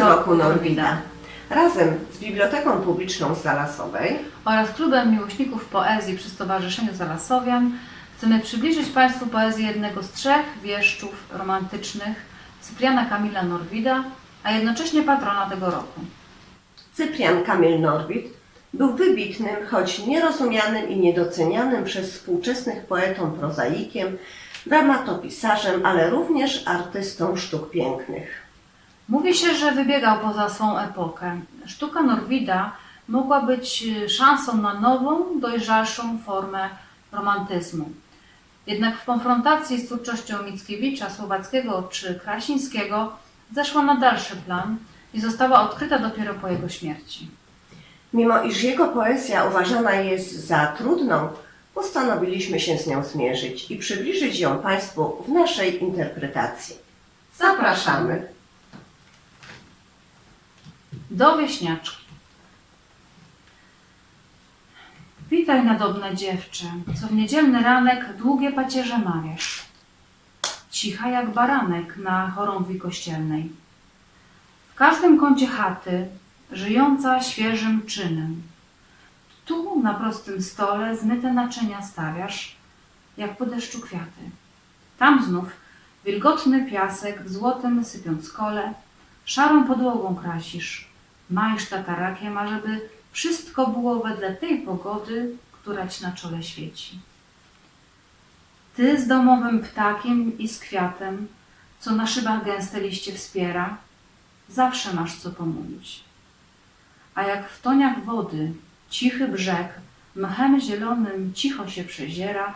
roku Norwida. Razem z Biblioteką Publiczną z Zalasowej oraz Klubem Miłośników Poezji przy Stowarzyszeniu Zalasowian chcemy przybliżyć Państwu poezję jednego z trzech wieszczów romantycznych Cypriana Kamila Norwida, a jednocześnie patrona tego roku. Cyprian Kamil Norwid był wybitnym, choć nierozumianym i niedocenianym przez współczesnych poetą prozaikiem, dramatopisarzem, ale również artystą sztuk pięknych. Mówi się, że wybiegał poza swą epokę. Sztuka Norwida mogła być y, szansą na nową, dojrzalszą formę romantyzmu. Jednak w konfrontacji z twórczością Mickiewicza, Słowackiego czy Krasińskiego zeszła na dalszy plan i została odkryta dopiero po jego śmierci. Mimo iż jego poezja uważana jest za trudną, postanowiliśmy się z nią zmierzyć i przybliżyć ją Państwu w naszej interpretacji. Zapraszamy! Do wieśniaczki. Witaj nadobne dziewczę, co w niedzielny ranek długie pacierze mawiasz. Cicha jak baranek na chorągwi kościelnej. W każdym kącie chaty, żyjąca świeżym czynem. Tu na prostym stole zmyte naczynia stawiasz, jak po deszczu kwiaty. Tam znów wilgotny piasek w złotym sypiąc kole, szarą podłogą krasisz. Majsz tatarakiem, ażeby wszystko było wedle tej pogody, która ci na czole świeci. Ty z domowym ptakiem i z kwiatem, co na szybach gęste liście wspiera, zawsze masz co pomówić. A jak w toniach wody cichy brzeg mchem zielonym cicho się przeziera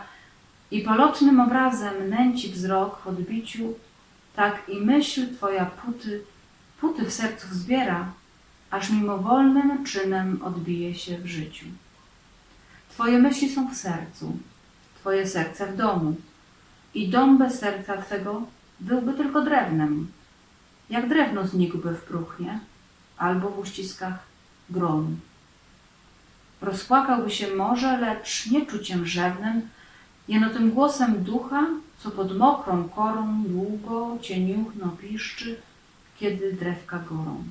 i polotnym obrazem nęci wzrok w odbiciu, tak i myśl twoja puty, puty w sercu zbiera, aż mimowolnym czynem odbije się w życiu. Twoje myśli są w sercu, Twoje serce w domu i dom bez serca Twego byłby tylko drewnem, jak drewno znikłby w próchnie albo w uściskach gromu. Rozpłakałby się może, lecz nie czuciem rzewnym, jeno tym głosem ducha, co pod mokrą korą długo cieniuchno piszczy, kiedy drewka gorą.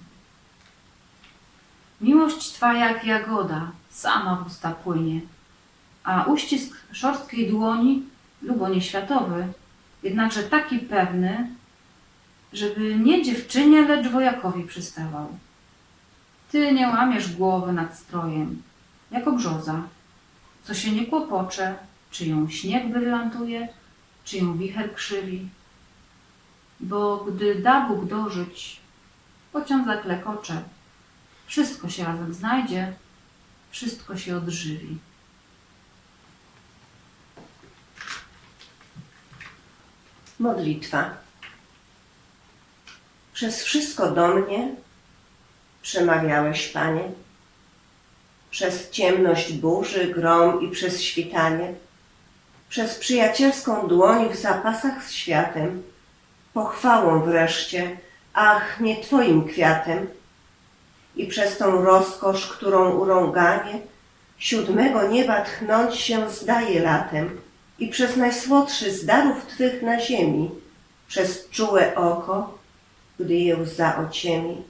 Miłość Twa jak jagoda, sama w usta płynie, a uścisk szorstkiej dłoni, lubo nieświatowy, jednakże taki pewny, żeby nie dziewczynie, lecz wojakowi przystawał. Ty nie łamiesz głowy nad strojem, jako brzoza, co się nie kłopocze, czy ją śnieg brylantuje, czy ją wicher krzywi. Bo gdy da Bóg dożyć, pociąg zaklekocze, wszystko się razem znajdzie, wszystko się odżywi. Modlitwa. Przez wszystko do mnie przemawiałeś, Panie. Przez ciemność burzy, grom i przez świtanie. Przez przyjacielską dłoń w zapasach z światem. Pochwałą wreszcie, ach, nie Twoim kwiatem. I przez tą rozkosz, którą urąganie siódmego nieba tchnąć się zdaje latem i przez najsłodszy z darów Twych na ziemi, przez czułe oko, gdy je łza ociemi,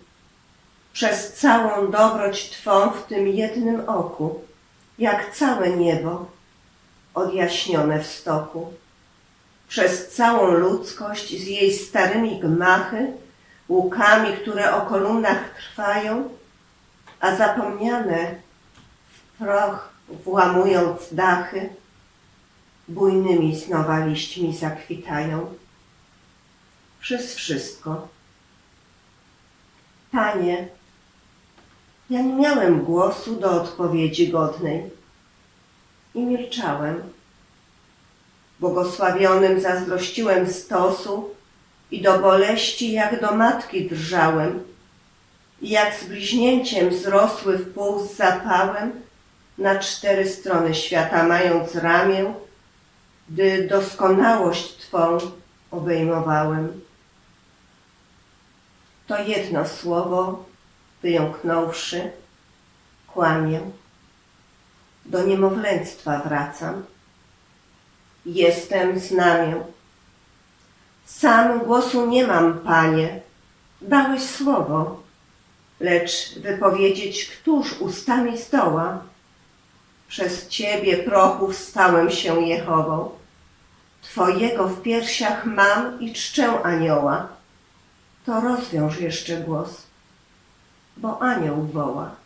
przez całą dobroć Twą w tym jednym oku, jak całe niebo odjaśnione w stoku, przez całą ludzkość z jej starymi gmachy, łukami, które o kolumnach trwają, a zapomniane w proch włamując dachy, bujnymi znowa liśćmi zakwitają. Przez wszystko. Panie, ja nie miałem głosu do odpowiedzi godnej i milczałem. Błogosławionym zazdrościłem stosu i do boleści jak do matki drżałem jak z bliźnięciem zrosły w pół z zapałem na cztery strony świata mając ramię, gdy doskonałość Twą obejmowałem. To jedno słowo, wyjąknąwszy, kłamię. Do niemowlęctwa wracam. Jestem znamię. Sam głosu nie mam, Panie. Dałeś słowo, Lecz wypowiedzieć, któż ustami zdoła? Przez Ciebie prochów stałem się Jehową. Twojego w piersiach mam i czczę anioła. To rozwiąż jeszcze głos, bo anioł woła.